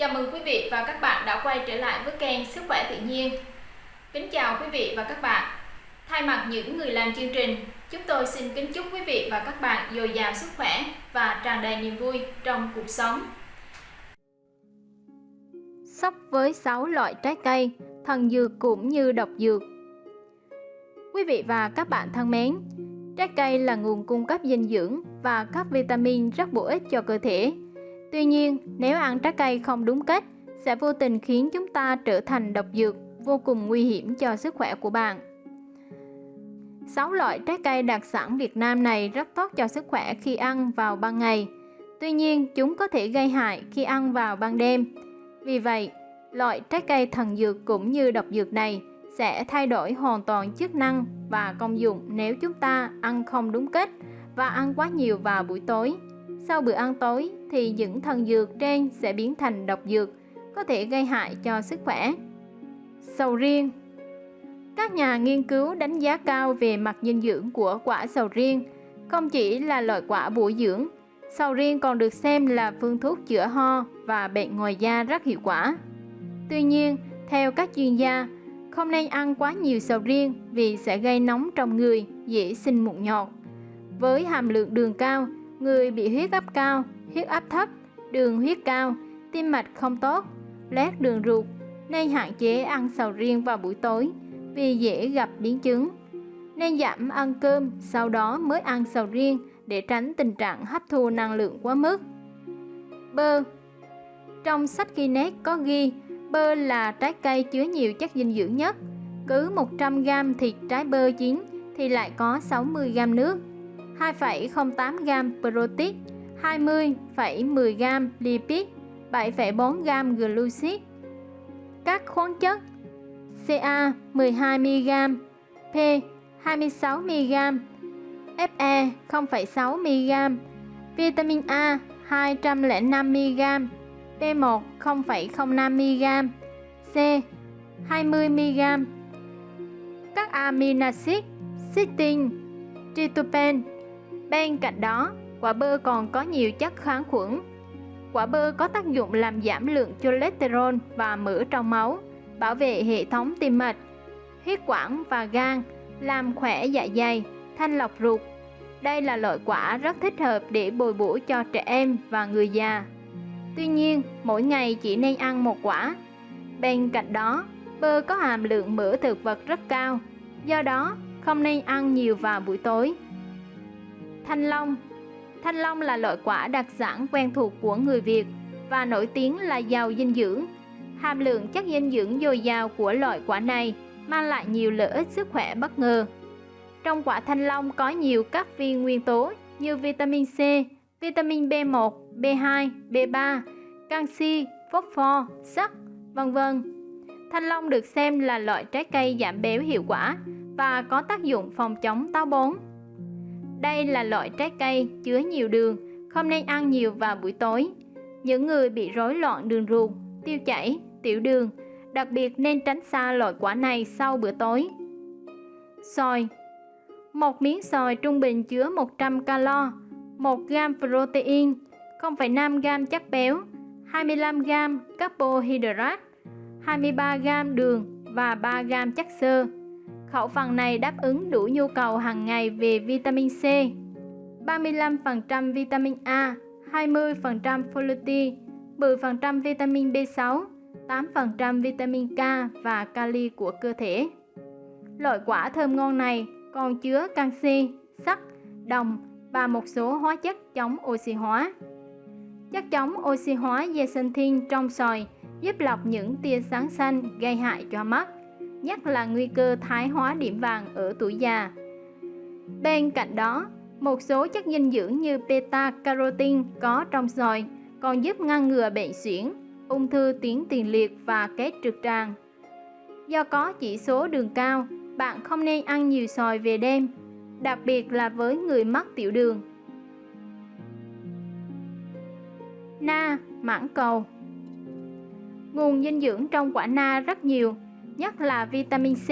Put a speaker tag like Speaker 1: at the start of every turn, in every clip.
Speaker 1: Chào mừng quý vị và các bạn đã quay trở lại với kênh Sức khỏe tự nhiên. Kính chào quý vị và các bạn. Thay mặt những người làm chương trình, chúng tôi xin kính chúc quý vị và các bạn dồi dào sức khỏe và tràn đầy niềm vui trong cuộc sống.
Speaker 2: Sóc với 6 loại trái cây, thần dược cũng như độc dược. Quý vị và các bạn thân mến, trái cây là nguồn cung cấp dinh dưỡng và các vitamin rất bổ ích cho cơ thể Tuy nhiên, nếu ăn trái cây không đúng cách, sẽ vô tình khiến chúng ta trở thành độc dược, vô cùng nguy hiểm cho sức khỏe của bạn. 6 loại trái cây đặc sản Việt Nam này rất tốt cho sức khỏe khi ăn vào ban ngày. Tuy nhiên, chúng có thể gây hại khi ăn vào ban đêm. Vì vậy, loại trái cây thần dược cũng như độc dược này sẽ thay đổi hoàn toàn chức năng và công dụng nếu chúng ta ăn không đúng cách và ăn quá nhiều vào buổi tối. Sau bữa ăn tối thì những thần dược trên sẽ biến thành độc dược, có thể gây hại cho sức khỏe. Sầu riêng Các nhà nghiên cứu đánh giá cao về mặt dinh dưỡng của quả sầu riêng, không chỉ là loại quả bổ dưỡng, sầu riêng còn được xem là phương thuốc chữa ho và bệnh ngoài da rất hiệu quả. Tuy nhiên, theo các chuyên gia, không nên ăn quá nhiều sầu riêng vì sẽ gây nóng trong người, dễ sinh mụn nhọt. Với hàm lượng đường cao, người bị huyết áp cao, huyết áp thấp, đường huyết cao, tim mạch không tốt, lét đường ruột nên hạn chế ăn sầu riêng vào buổi tối vì dễ gặp biến chứng. Nên giảm ăn cơm sau đó mới ăn sầu riêng để tránh tình trạng hấp thu năng lượng quá mức. Bơ Trong sách Guinness có ghi bơ là trái cây chứa nhiều chất dinh dưỡng nhất. Cứ 100g thịt trái bơ chín thì lại có 60g nước 2,08 g protein, 20,10 g lipid, 7,4 g glucid. Các khoáng chất Ca 12 mg, P 26 mg, Fe 0,6 mg, vitamin A 205 mg, B1 0,05 mg, C 20 mg. Các amino acid, cysteine, tryptophan Bên cạnh đó, quả bơ còn có nhiều chất kháng khuẩn. Quả bơ có tác dụng làm giảm lượng cholesterol và mỡ trong máu, bảo vệ hệ thống tim mạch, huyết quản và gan, làm khỏe dạ dày, thanh lọc ruột. Đây là loại quả rất thích hợp để bồi bổ cho trẻ em và người già. Tuy nhiên, mỗi ngày chỉ nên ăn một quả. Bên cạnh đó, bơ có hàm lượng mỡ thực vật rất cao, do đó không nên ăn nhiều vào buổi tối. Thanh long Thanh long là loại quả đặc sản quen thuộc của người Việt và nổi tiếng là giàu dinh dưỡng. Hàm lượng chất dinh dưỡng dồi dào của loại quả này mang lại nhiều lợi ích sức khỏe bất ngờ. Trong quả thanh long có nhiều các viên nguyên tố như vitamin C, vitamin B1, B2, B3, canxi, phosphor, sắt, vân vân. Thanh long được xem là loại trái cây giảm béo hiệu quả và có tác dụng phòng chống táo bón. Đây là loại trái cây chứa nhiều đường, không nên ăn nhiều vào buổi tối. Những người bị rối loạn đường ruột, tiêu chảy, tiểu đường, đặc biệt nên tránh xa loại quả này sau bữa tối. Xoài Một miếng xoài trung bình chứa 100 calo, 1 gram protein, 0,5 gram chất béo, 25 gram carbohydrate, 23 gram đường và 3 gram chất xơ. Khẩu phần này đáp ứng đủ nhu cầu hàng ngày về vitamin C, 35% vitamin A, 20% folate, 10% vitamin B6, 8% vitamin K và kali của cơ thể. Loại quả thơm ngon này còn chứa canxi, sắt, đồng và một số hóa chất chống oxy hóa. Chất chống oxy hóa zeaxanthin trong xoài giúp lọc những tia sáng xanh gây hại cho mắt nhất là nguy cơ thái hóa điểm vàng ở tuổi già. Bên cạnh đó, một số chất dinh dưỡng như beta-carotene có trong xoài còn giúp ngăn ngừa bệnh suyễn, ung thư tuyến tiền liệt và kết trực tràng. Do có chỉ số đường cao, bạn không nên ăn nhiều xoài về đêm, đặc biệt là với người mắc tiểu đường. Na, mãng cầu Nguồn dinh dưỡng trong quả na rất nhiều, nhất là vitamin C.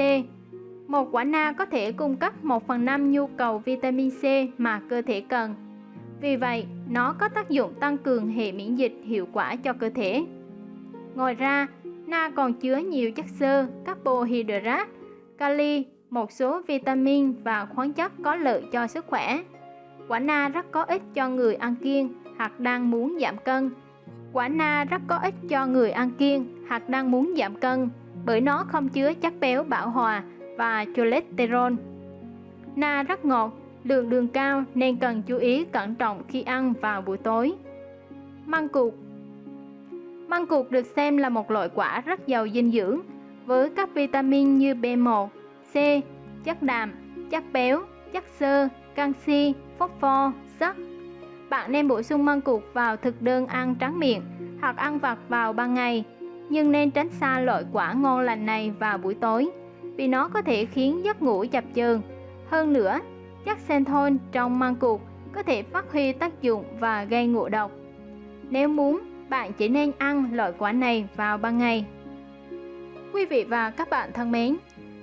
Speaker 2: Một quả na có thể cung cấp 1 phần 5 nhu cầu vitamin C mà cơ thể cần. Vì vậy, nó có tác dụng tăng cường hệ miễn dịch hiệu quả cho cơ thể. Ngoài ra, na còn chứa nhiều chất xơ, carbohydrate, kali, một số vitamin và khoáng chất có lợi cho sức khỏe. Quả na rất có ích cho người ăn kiêng hoặc đang muốn giảm cân. Quả na rất có ích cho người ăn kiêng hoặc đang muốn giảm cân bởi nó không chứa chất béo bão hòa và cholesterol. Na rất ngọt, lượng đường cao nên cần chú ý cẩn trọng khi ăn vào buổi tối. Măng cụt Măng cụt được xem là một loại quả rất giàu dinh dưỡng với các vitamin như B1, C, chất đạm, chất béo, chất xơ, canxi, phosphor, sắt. Bạn nên bổ sung măng cụt vào thực đơn ăn trắng miệng hoặc ăn vặt vào ban ngày, nhưng nên tránh xa loại quả ngon lành này vào buổi tối vì nó có thể khiến giấc ngủ chập chờn. Hơn nữa, chất xanthol trong măng cụt có thể phát huy tác dụng và gây ngộ độc. Nếu muốn, bạn chỉ nên ăn loại quả này vào ban ngày. Quý vị và các bạn thân mến,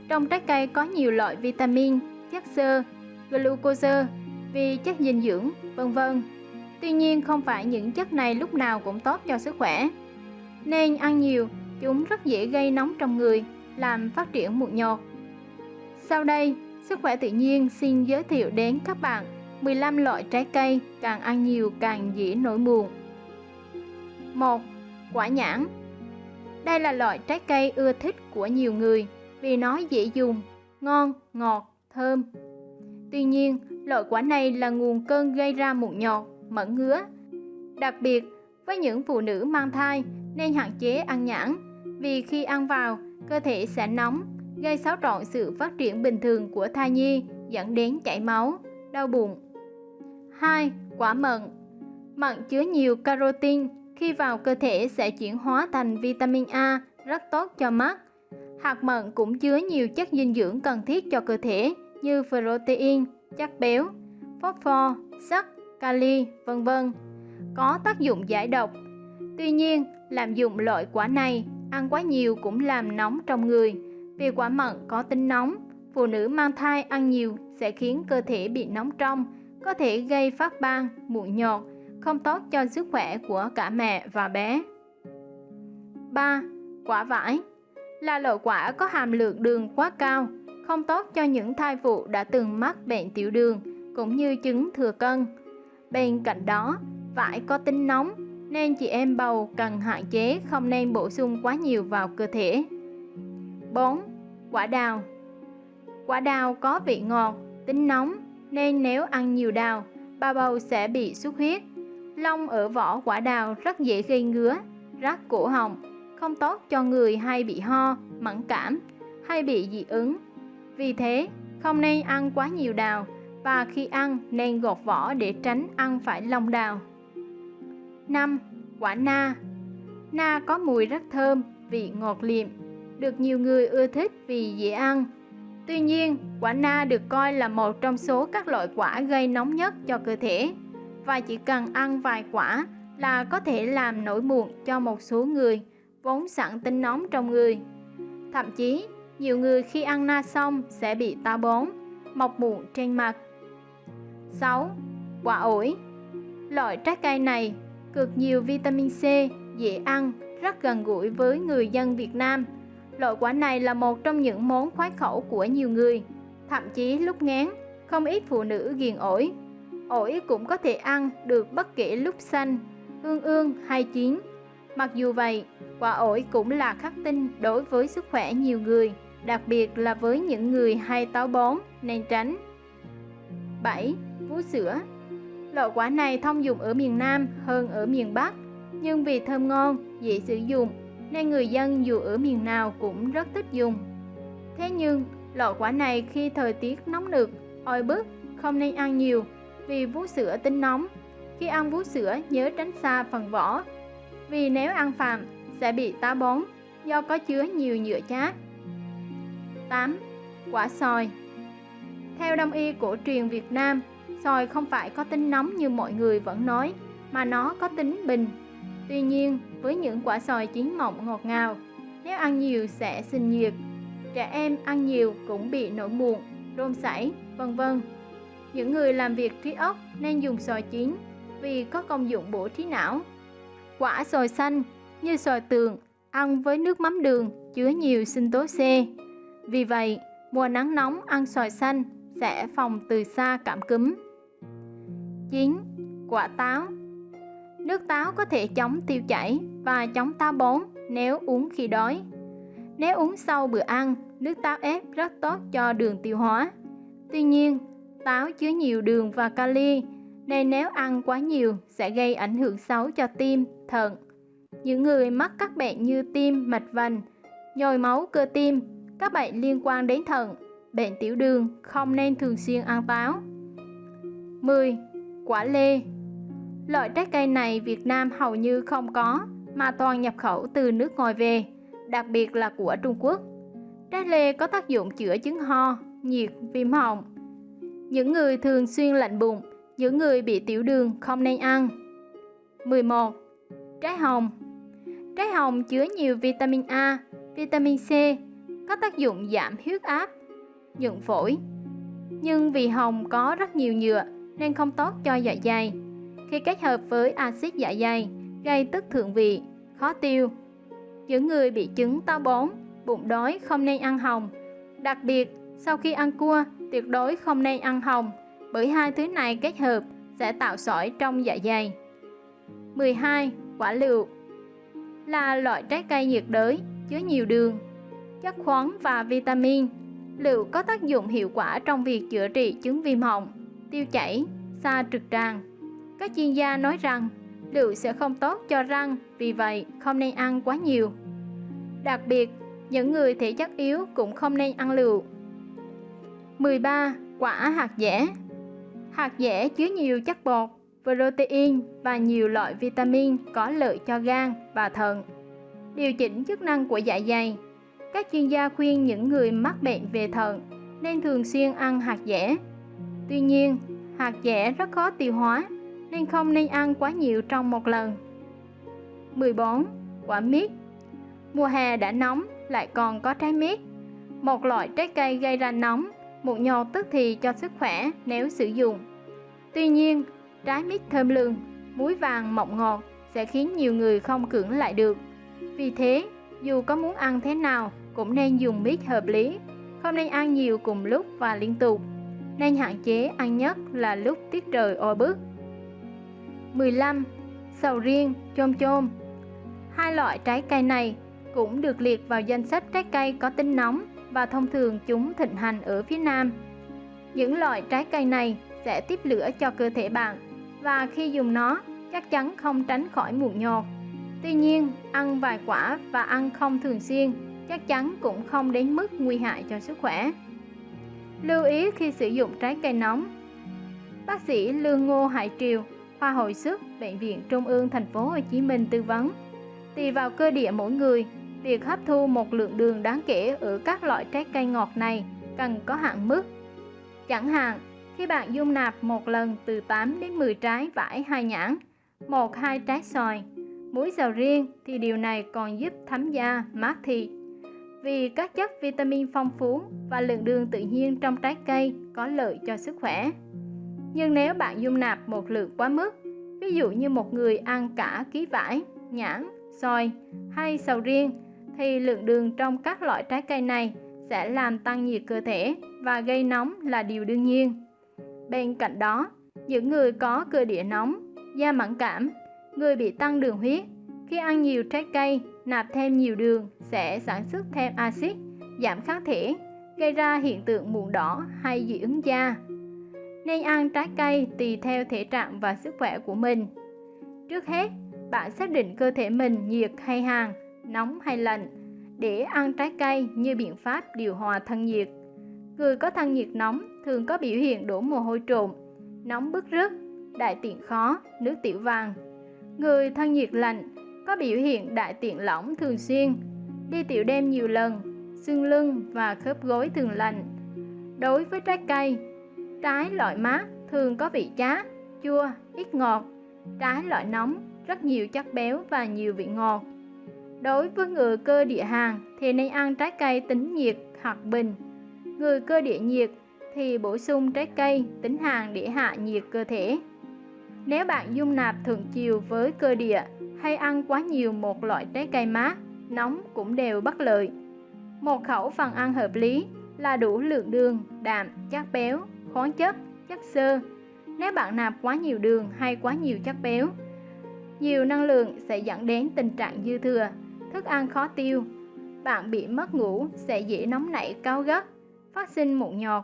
Speaker 2: trong trái cây có nhiều loại vitamin, chất xơ, glucose, vi chất dinh dưỡng, vân vân. Tuy nhiên không phải những chất này lúc nào cũng tốt cho sức khỏe. Nên ăn nhiều, chúng rất dễ gây nóng trong người, làm phát triển mụn nhọt. Sau đây, Sức khỏe tự nhiên xin giới thiệu đến các bạn 15 loại trái cây càng ăn nhiều càng dễ nổi mụn. 1. Quả nhãn Đây là loại trái cây ưa thích của nhiều người vì nó dễ dùng, ngon, ngọt, thơm. Tuy nhiên, loại quả này là nguồn cơn gây ra mụn nhọt, mẩn ngứa. Đặc biệt, với những phụ nữ mang thai nên hạn chế ăn nhãn vì khi ăn vào, cơ thể sẽ nóng, gây xáo trộn sự phát triển bình thường của thai nhi dẫn đến chảy máu, đau bụng. 2. Quả mận Mận chứa nhiều carotin khi vào cơ thể sẽ chuyển hóa thành vitamin A rất tốt cho mắt. Hạt mận cũng chứa nhiều chất dinh dưỡng cần thiết cho cơ thể như protein, chất béo, phosphor, sắt, kali, vân vân. Có tác dụng giải độc. Tuy nhiên, làm dụng loại quả này ăn quá nhiều cũng làm nóng trong người. Vì quả mận có tính nóng, phụ nữ mang thai ăn nhiều sẽ khiến cơ thể bị nóng trong, có thể gây phát ban, mụn nhọt, không tốt cho sức khỏe của cả mẹ và bé. 3. Quả vải là loại quả có hàm lượng đường quá cao, không tốt cho những thai phụ đã từng mắc bệnh tiểu đường cũng như chứng thừa cân. Bên cạnh đó, vải có tính nóng nên chị em bầu cần hạn chế không nên bổ sung quá nhiều vào cơ thể. 4. Quả đào Quả đào có vị ngọt, tính nóng nên nếu ăn nhiều đào, bà bầu sẽ bị xuất huyết. Lông ở vỏ quả đào rất dễ gây ngứa, rát cổ họng, không tốt cho người hay bị ho, mẫn cảm hay bị dị ứng. Vì thế, không nên ăn quá nhiều đào và khi ăn nên gọt vỏ để tránh ăn phải lông đào. 5. Quả na Na có mùi rất thơm, vị ngọt liệm, được nhiều người ưa thích vì dễ ăn. Tuy nhiên, quả na được coi là một trong số các loại quả gây nóng nhất cho cơ thể và chỉ cần ăn vài quả là có thể làm nổi mụn cho một số người vốn sẵn tính nóng trong người. Thậm chí, nhiều người khi ăn na xong sẽ bị táo bón, mọc mụn trên mặt. 6. Quả ổi Loại trái cây này cực nhiều vitamin C, dễ ăn, rất gần gũi với người dân Việt Nam Loại quả này là một trong những món khoái khẩu của nhiều người. Thậm chí lúc ngán, không ít phụ nữ ghiền ổi. Ổi cũng có thể ăn được bất kể lúc xanh, ương ương hay chín. Mặc dù vậy, quả ổi cũng là khắc tinh đối với sức khỏe nhiều người, đặc biệt là với những người hay táo bón nên tránh. 7. Vú sữa Loại quả này thông dụng ở miền Nam hơn ở miền Bắc, nhưng vì thơm ngon, dễ sử dụng nên người dân dù ở miền nào cũng rất thích dùng. Thế nhưng, loại quả này khi thời tiết nóng nực, oi bức, không nên ăn nhiều vì vú sữa tính nóng. Khi ăn vú sữa nhớ tránh xa phần vỏ, vì nếu ăn phạm sẽ bị tá bón do có chứa nhiều nhựa chát. 8. Quả sòi Theo đông y cổ truyền Việt Nam, sòi không phải có tính nóng như mọi người vẫn nói, mà nó có tính bình. Tuy nhiên, với những quả sòi chín mọng ngọt ngào. Nếu ăn nhiều sẽ sinh nhiệt. Trẻ em ăn nhiều cũng bị nổi muộn, rôm sảy, vân vân. Những người làm việc trí óc nên dùng sòi chín vì có công dụng bổ trí não. Quả sòi xanh như sòi tường ăn với nước mắm đường chứa nhiều sinh tố C. Vì vậy, mùa nắng nóng ăn xoài xanh sẽ phòng từ xa cảm cúm. 9. Quả táo Nước táo có thể chống tiêu chảy và chống táo bón nếu uống khi đói. Nếu uống sau bữa ăn, nước táo ép rất tốt cho đường tiêu hóa. Tuy nhiên, táo chứa nhiều đường và kali nên nếu ăn quá nhiều sẽ gây ảnh hưởng xấu cho tim, thận. Những người mắc các bệnh như tim, mạch vành, nhồi máu cơ tim, các bệnh liên quan đến thận, bệnh tiểu đường không nên thường xuyên ăn táo. 10. Quả lê Loại trái cây này Việt Nam hầu như không có mà toàn nhập khẩu từ nước ngoài về, đặc biệt là của Trung Quốc. Trái lê có tác dụng chữa chứng ho, nhiệt, viêm họng. Những người thường xuyên lạnh bụng, những người bị tiểu đường không nên ăn. 11. Trái hồng Trái hồng chứa nhiều vitamin A, vitamin C, có tác dụng giảm huyết áp, nhuận phổi. Nhưng vì hồng có rất nhiều nhựa nên không tốt cho dạ dày. Khi kết hợp với axit dạ dày, gây tức thượng vị, khó tiêu. Những người bị chứng táo bón, bụng đói không nên ăn hồng. Đặc biệt, sau khi ăn cua, tuyệt đối không nên ăn hồng, bởi hai thứ này kết hợp sẽ tạo sỏi trong dạ dày. 12. Quả lựu là loại trái cây nhiệt đới, chứa nhiều đường, chất khoáng và vitamin. Lựu có tác dụng hiệu quả trong việc chữa trị chứng viêm họng, tiêu chảy, xa trực tràng. Các chuyên gia nói rằng lựu sẽ không tốt cho răng, vì vậy không nên ăn quá nhiều. Đặc biệt, những người thể chất yếu cũng không nên ăn lựu. 13. Quả hạt dẻ Hạt dẻ chứa nhiều chất bột, protein và nhiều loại vitamin có lợi cho gan và thận. Điều chỉnh chức năng của dạ dày. Các chuyên gia khuyên những người mắc bệnh về thận nên thường xuyên ăn hạt dẻ. Tuy nhiên, hạt dẻ rất khó tiêu hóa nên không nên ăn quá nhiều trong một lần. 14. Quả mít Mùa hè đã nóng lại còn có trái mít. Một loại trái cây gây ra nóng, mụn nhọt tức thì cho sức khỏe nếu sử dụng. Tuy nhiên, trái mít thơm lừng, muối vàng mọng ngọt sẽ khiến nhiều người không cưỡng lại được. Vì thế, dù có muốn ăn thế nào cũng nên dùng mít hợp lý, không nên ăn nhiều cùng lúc và liên tục. Nên hạn chế ăn nhất là lúc tiết trời oi bức. 15. Sầu riêng, chôm chôm Hai loại trái cây này cũng được liệt vào danh sách trái cây có tính nóng và thông thường chúng thịnh hành ở phía Nam. Những loại trái cây này sẽ tiếp lửa cho cơ thể bạn và khi dùng nó chắc chắn không tránh khỏi mụn nhọt. Tuy nhiên, ăn vài quả và ăn không thường xuyên chắc chắn cũng không đến mức nguy hại cho sức khỏe. Lưu ý khi sử dụng trái cây nóng. Bác sĩ Lương Ngô Hải Triều, khoa hồi sức, bệnh viện Trung ương thành phố Hồ Chí Minh tư vấn. Tùy vào cơ địa mỗi người, việc hấp thu một lượng đường đáng kể ở các loại trái cây ngọt này cần có hạn mức. Chẳng hạn, khi bạn dung nạp một lần từ 8 đến 10 trái vải hai nhãn, một hai trái xoài, muối dầu riêng thì điều này còn giúp thấm da, mát thịt. Vì các chất vitamin phong phú và lượng đường tự nhiên trong trái cây có lợi cho sức khỏe. Nhưng nếu bạn dung nạp một lượng quá mức, ví dụ như một người ăn cả ký vải, nhãn, xoài hay sầu riêng, thì lượng đường trong các loại trái cây này sẽ làm tăng nhiệt cơ thể và gây nóng là điều đương nhiên. Bên cạnh đó, những người có cơ địa nóng, da mẫn cảm, người bị tăng đường huyết, khi ăn nhiều trái cây, nạp thêm nhiều đường sẽ sản xuất thêm axit, giảm kháng thể, gây ra hiện tượng mụn đỏ hay dị ứng da. Nên ăn trái cây tùy theo thể trạng và sức khỏe của mình. Trước hết, bạn xác định cơ thể mình nhiệt hay hàn, nóng hay lạnh để ăn trái cây như biện pháp điều hòa thân nhiệt. Người có thân nhiệt nóng thường có biểu hiện đổ mồ hôi trộm, nóng bức rứt, đại tiện khó, nước tiểu vàng. Người thân nhiệt lạnh có biểu hiện đại tiện lỏng thường xuyên, đi tiểu đêm nhiều lần, xương lưng và khớp gối thường lạnh. Đối với trái cây, trái loại mát thường có vị chát, chua, ít ngọt. Trái loại nóng rất nhiều chất béo và nhiều vị ngọt. Đối với người cơ địa hàn thì nên ăn trái cây tính nhiệt hoặc bình. Người cơ địa nhiệt thì bổ sung trái cây tính hàn để hạ nhiệt cơ thể. Nếu bạn dung nạp thượng chiều với cơ địa hay ăn quá nhiều một loại trái cây mát nóng cũng đều bất lợi. Một khẩu phần ăn hợp lý là đủ lượng đường, đạm, chất béo, khoáng chất, chất xơ. Nếu bạn nạp quá nhiều đường hay quá nhiều chất béo, nhiều năng lượng sẽ dẫn đến tình trạng dư thừa, thức ăn khó tiêu. Bạn bị mất ngủ sẽ dễ nóng nảy cao gắt, phát sinh mụn nhọt.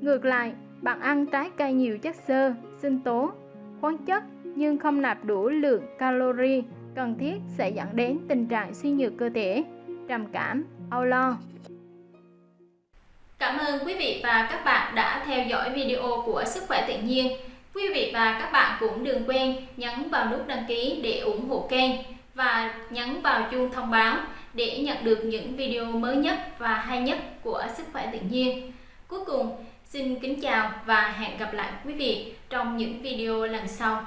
Speaker 2: Ngược lại, bạn ăn trái cây nhiều chất xơ, sinh tố, khoáng chất nhưng không nạp đủ lượng calori cần thiết sẽ dẫn đến tình trạng suy nhược cơ thể, trầm cảm, âu lo.
Speaker 1: Cảm ơn quý vị và các bạn đã theo dõi video của Sức khỏe tự nhiên. Quý vị và các bạn cũng đừng quên nhấn vào nút đăng ký để ủng hộ kênh và nhấn vào chuông thông báo để nhận được những video mới nhất và hay nhất của Sức khỏe tự nhiên. Cuối cùng, xin kính chào và hẹn gặp lại quý vị trong những video lần sau.